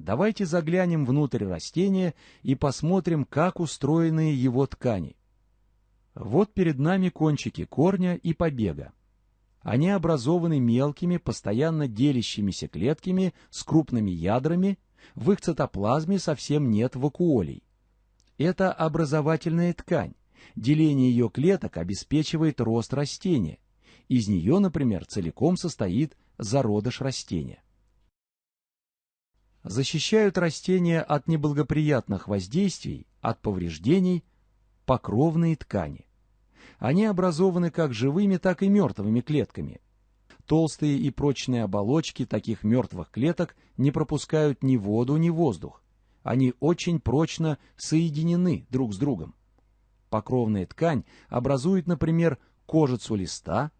Давайте заглянем внутрь растения и посмотрим, как устроены его ткани. Вот перед нами кончики корня и побега. Они образованы мелкими, постоянно делящимися клетками с крупными ядрами, в их цитоплазме совсем нет вакуолей. Это образовательная ткань. Деление ее клеток обеспечивает рост растения. Из нее, например, целиком состоит зародыш растения защищают растения от неблагоприятных воздействий, от повреждений, покровные ткани. Они образованы как живыми, так и мертвыми клетками. Толстые и прочные оболочки таких мертвых клеток не пропускают ни воду, ни воздух. Они очень прочно соединены друг с другом. Покровная ткань образует, например, кожицу листа,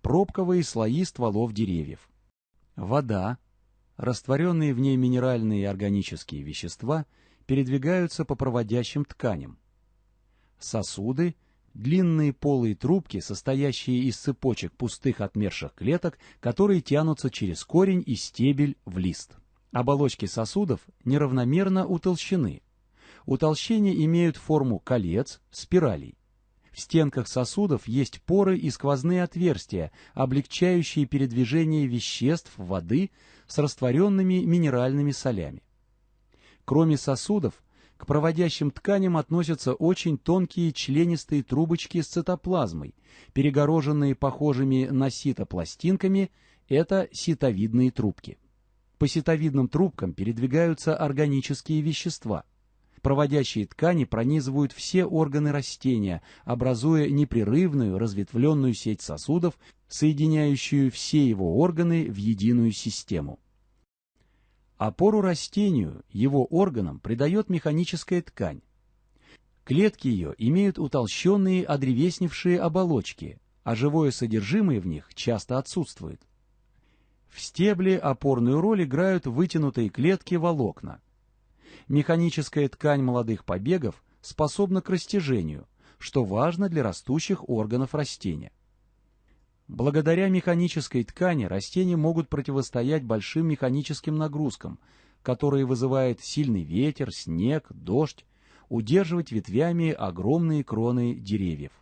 пробковые слои стволов деревьев. Вода, Растворенные в ней минеральные и органические вещества передвигаются по проводящим тканям. Сосуды – длинные полые трубки, состоящие из цепочек пустых отмерших клеток, которые тянутся через корень и стебель в лист. Оболочки сосудов неравномерно утолщены. Утолщения имеют форму колец, спиралей. В стенках сосудов есть поры и сквозные отверстия, облегчающие передвижение веществ воды с растворенными минеральными солями. Кроме сосудов, к проводящим тканям относятся очень тонкие членистые трубочки с цитоплазмой, перегороженные похожими на сито пластинками, это ситовидные трубки. По ситовидным трубкам передвигаются органические вещества – Проводящие ткани пронизывают все органы растения, образуя непрерывную разветвленную сеть сосудов, соединяющую все его органы в единую систему. Опору растению, его органам, придает механическая ткань. Клетки ее имеют утолщенные одревесневшие оболочки, а живое содержимое в них часто отсутствует. В стебле опорную роль играют вытянутые клетки волокна – Механическая ткань молодых побегов способна к растяжению, что важно для растущих органов растения. Благодаря механической ткани растения могут противостоять большим механическим нагрузкам, которые вызывают сильный ветер, снег, дождь, удерживать ветвями огромные кроны деревьев.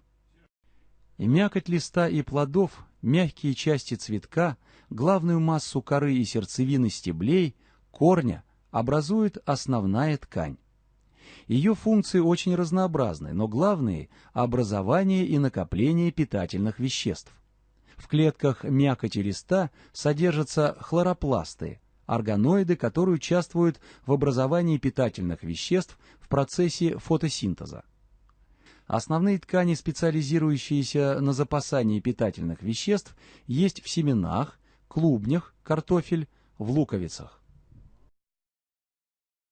Мякоть листа и плодов, мягкие части цветка, главную массу коры и сердцевины стеблей, корня образует основная ткань. Ее функции очень разнообразны, но главные – образование и накопление питательных веществ. В клетках мякоти листа содержатся хлоропласты, органоиды, которые участвуют в образовании питательных веществ в процессе фотосинтеза. Основные ткани, специализирующиеся на запасании питательных веществ, есть в семенах, клубнях, картофель, в луковицах.